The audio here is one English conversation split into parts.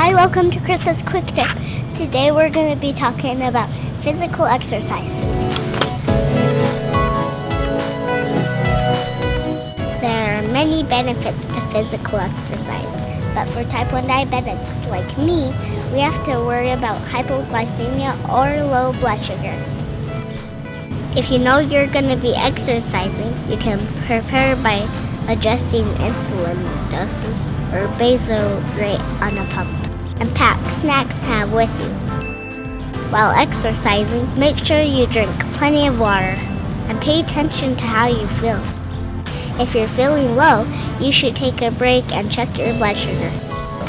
Hi, welcome to Chris's Quick Tip. Today we're going to be talking about physical exercise. There are many benefits to physical exercise, but for type 1 diabetics like me, we have to worry about hypoglycemia or low blood sugar. If you know you're going to be exercising, you can prepare by adjusting insulin doses or basal rate on a pump and pack snacks to have with you. While exercising, make sure you drink plenty of water and pay attention to how you feel. If you're feeling low, you should take a break and check your blood sugar.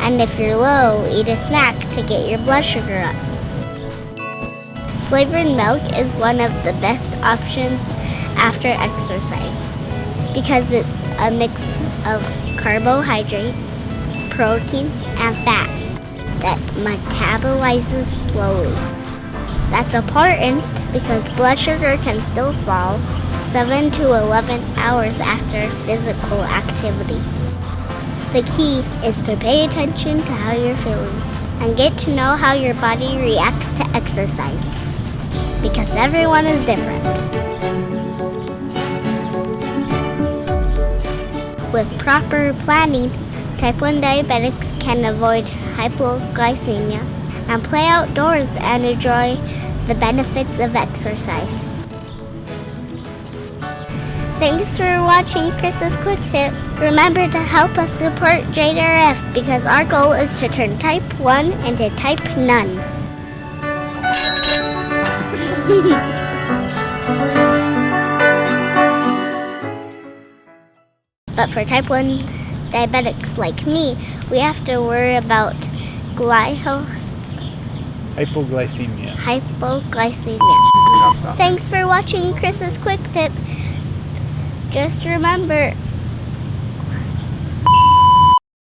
And if you're low, eat a snack to get your blood sugar up. Flavored milk is one of the best options after exercise because it's a mix of carbohydrates, protein, and fat that metabolizes slowly. That's important because blood sugar can still fall 7 to 11 hours after physical activity. The key is to pay attention to how you're feeling and get to know how your body reacts to exercise because everyone is different. With proper planning, type 1 diabetics can avoid hypoglycemia and play outdoors and enjoy the benefits of exercise. Thanks for watching Chris's Quick Tip. Remember to help us support JDRF because our goal is to turn type 1 into type none. But for type 1 diabetics like me, we have to worry about glycos- Hypoglycemia. hypoglycemia. Thanks for watching Chris's Quick Tip. Just remember,